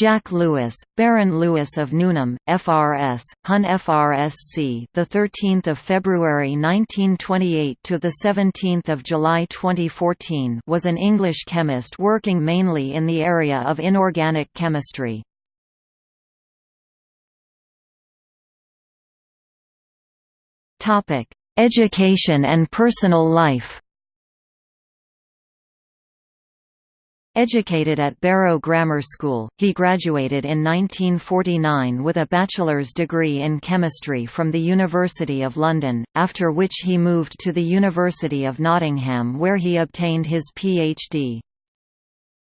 Jack Lewis, Baron Lewis of Newnham, FRS, Hun FRSC, the 13th of February 1928 to the 17th of July 2014, was an English chemist working mainly in the area of inorganic chemistry. Topic: Education and personal life. Educated at Barrow Grammar School, he graduated in 1949 with a bachelor's degree in chemistry from the University of London, after which he moved to the University of Nottingham where he obtained his Ph.D.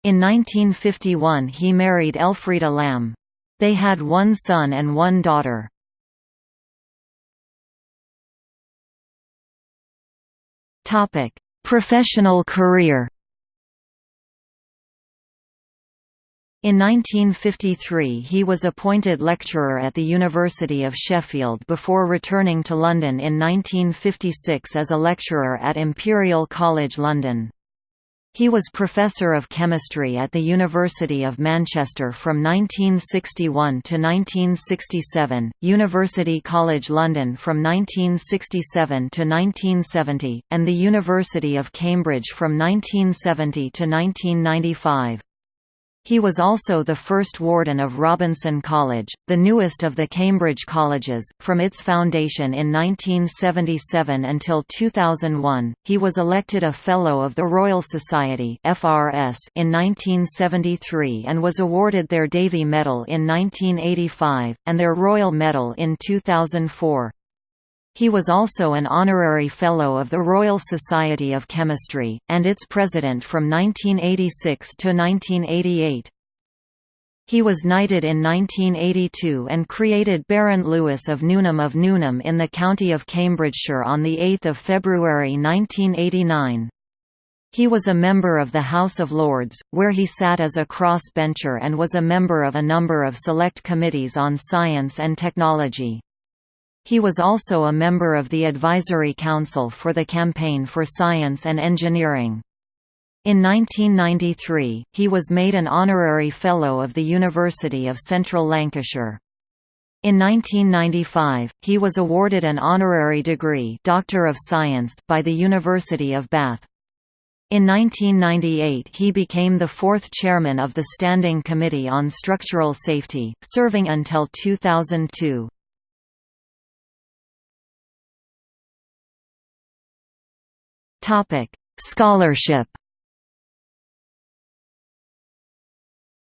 In 1951 he married Elfrida Lamb. They had one son and one daughter. Professional career In 1953 he was appointed lecturer at the University of Sheffield before returning to London in 1956 as a lecturer at Imperial College London. He was Professor of Chemistry at the University of Manchester from 1961 to 1967, University College London from 1967 to 1970, and the University of Cambridge from 1970 to 1995. He was also the first warden of Robinson College, the newest of the Cambridge colleges. From its foundation in 1977 until 2001, he was elected a Fellow of the Royal Society (FRS) in 1973 and was awarded their Davy Medal in 1985 and their Royal Medal in 2004. He was also an honorary Fellow of the Royal Society of Chemistry, and its president from 1986 to 1988. He was knighted in 1982 and created Baron Lewis of Newnham of Newnham in the county of Cambridgeshire on 8 February 1989. He was a member of the House of Lords, where he sat as a cross-bencher and was a member of a number of select committees on science and technology. He was also a member of the Advisory Council for the Campaign for Science and Engineering. In 1993, he was made an honorary Fellow of the University of Central Lancashire. In 1995, he was awarded an honorary degree Doctor of Science by the University of Bath. In 1998 he became the fourth chairman of the Standing Committee on Structural Safety, serving until 2002. Topic: Scholarship.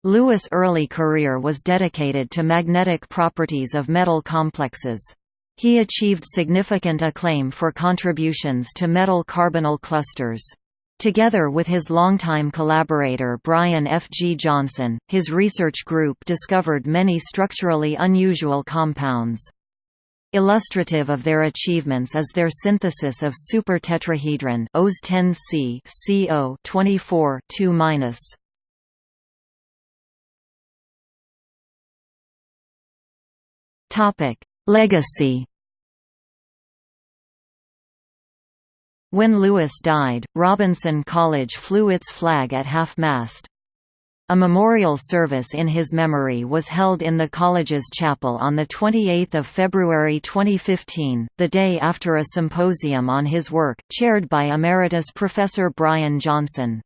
Lewis' early career was dedicated to magnetic properties of metal complexes. He achieved significant acclaim for contributions to metal carbonyl clusters. Together with his longtime collaborator Brian F. G. Johnson, his research group discovered many structurally unusual compounds. Illustrative of their achievements is their synthesis of supertetrahedron OS 10C CO 24 2 Topic: Legacy. When Lewis died, Robinson College flew its flag at half-mast. A memorial service in his memory was held in the college's chapel on 28 February 2015, the day after a symposium on his work, chaired by Emeritus Professor Brian Johnson.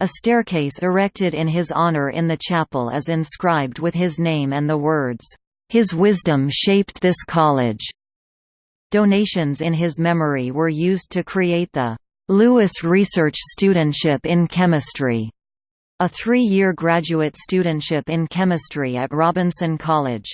A staircase erected in his honor in the chapel is inscribed with his name and the words, "'His wisdom shaped this college'". Donations in his memory were used to create the "'Lewis Research Studentship in Chemistry' a three-year graduate studentship in chemistry at Robinson College.